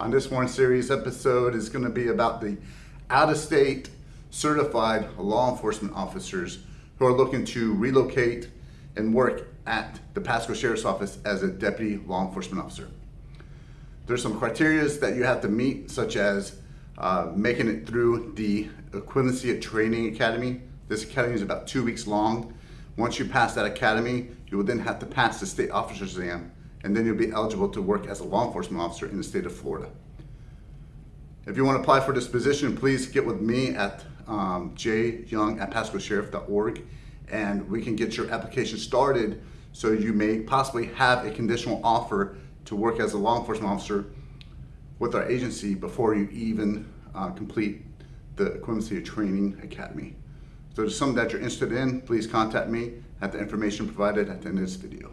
On this one series episode is going to be about the out-of-state certified law enforcement officers who are looking to relocate and work at the Pasco Sheriff's Office as a deputy law enforcement officer. There's some criteria that you have to meet, such as uh, making it through the Equivalency of Training Academy. This academy is about two weeks long. Once you pass that academy, you will then have to pass the state officer's exam, and then you'll be eligible to work as a law enforcement officer in the state of Florida. If you want to apply for this position, please get with me at um, jyoung at pascosheriff.org and we can get your application started so you may possibly have a conditional offer to work as a law enforcement officer with our agency before you even uh, complete the Equivalency Training Academy. So if something that you're interested in, please contact me at the information provided at the end of this video.